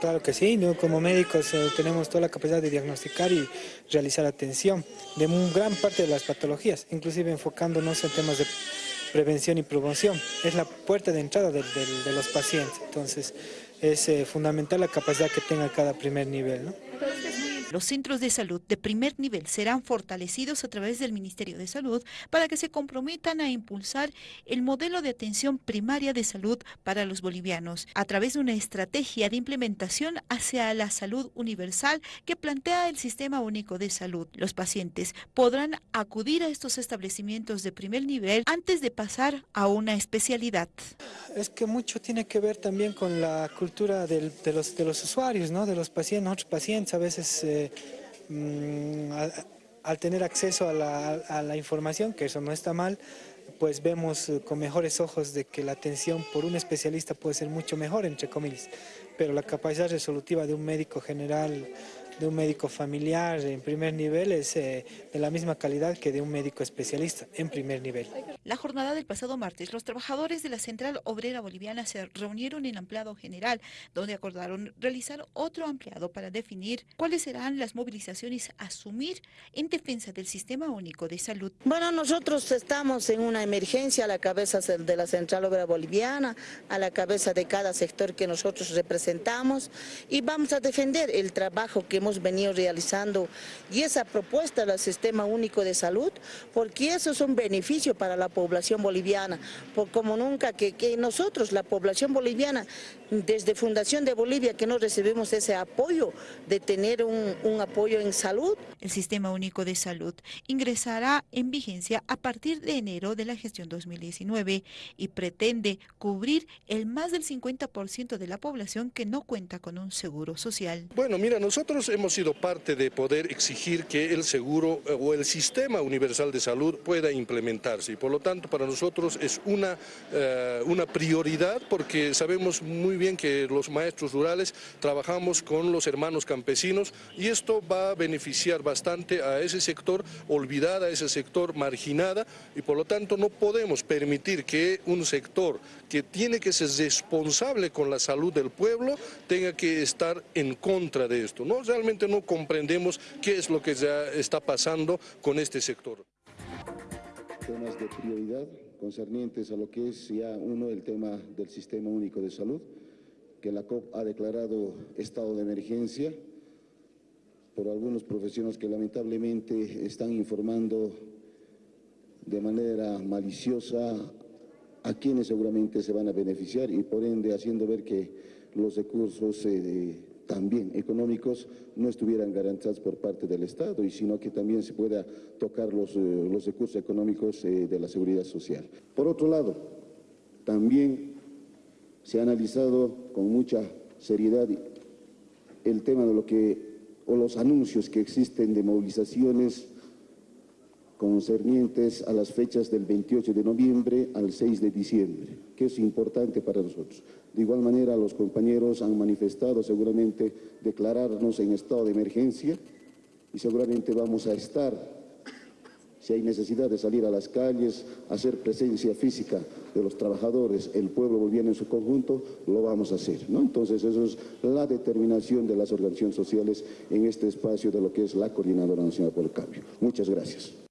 Claro que sí, ¿no? como médicos eh, tenemos toda la capacidad de diagnosticar y realizar atención de un gran parte de las patologías, inclusive enfocándonos en temas de prevención y promoción. Es la puerta de entrada de, los pacientes, entonces es eh, fundamental la capacidad que tenga cada primer nivel. Los centros de salud de primer nivel serán fortalecidos a través del Ministerio de Salud para que se comprometan a impulsar el modelo de atención primaria de salud para los bolivianos a través de una estrategia de implementación hacia la salud universal que plantea el Sistema Único de Salud. Los pacientes podrán acudir a estos establecimientos de primer nivel antes de pasar a una especialidad. Es que mucho tiene que ver también con la cultura de, los, usuarios, ¿no? de los pacientes. Nosotros pacientes a veces, eh, mm, al, tener acceso a la, a la información, que eso no está mal, pues vemos eh, con mejores ojos de que la atención por un especialista puede ser mucho mejor, entre comillas. Pero la capacidad resolutiva de un médico general, de un médico familiar en primer nivel es eh, de la misma calidad que de un médico especialista en primer nivel. La jornada del pasado martes, los trabajadores de la Central Obrera Boliviana se reunieron en ampliado general, donde acordaron realizar otro ampliado para definir cuáles serán las movilizaciones a asumir en defensa del Sistema Único de Salud. Bueno, nosotros estamos en una emergencia a la cabeza de la Central Obrera Boliviana, a la cabeza de cada sector que nosotros representamos y vamos a defender el trabajo que hemos venido realizando y esa propuesta del Sistema Único de Salud, porque eso es un beneficio para la población boliviana, por como nunca que, que nosotros, la población boliviana, desde Fundación de Bolivia, que no recibimos ese apoyo de tener un, un apoyo en salud, El Sistema Único de Salud ingresará en vigencia a partir de enero de la gestión 2019 y pretende cubrir el más del 50% de la población que no cuenta con un seguro social. Bueno, mira, nosotros hemos sido parte de poder exigir que el seguro eh, o el sistema universal de salud pueda implementarse y por lo tanto para nosotros es una, eh, una prioridad porque sabemos muy bien que los maestros rurales trabajamos con los hermanos campesinos y esto va a beneficiar bastante a ese sector olvidada, a ese sector marginada y por lo tanto no podemos permitir que un sector que tiene que ser responsable con la salud del pueblo tenga que estar en contra de esto. No comprendemos qué es lo que ya está pasando con este sector. temas de prioridad concernientes a lo que es ya uno el tema del Sistema Único de Salud, que la COP ha declarado estado de emergencia por algunos profesionales que lamentablemente están informando de manera maliciosa a quienes seguramente se van a beneficiar y por ende haciendo ver que los recursos eh, también económicos no estuvieran garantizados por parte del Estado y sino que también se pueda tocar los, eh, los recursos económicos eh, de la seguridad social. Por otro lado, también se ha analizado con mucha seriedad el tema de lo que o los anuncios que existen de movilizaciones concernientes a las fechas del 28 de noviembre al 6 de diciembre, que es importante para nosotros. De igual manera, los compañeros han manifestado seguramente declararnos en estado de emergencia y seguramente vamos a estar, si hay necesidad de salir a las calles, hacer presencia física de los trabajadores, el pueblo boliviano en su conjunto, lo vamos a hacer. Entonces, eso es la determinación de las organizaciones sociales en este espacio de lo que es la Coordinadora Nacional por el Cambio. Muchas gracias.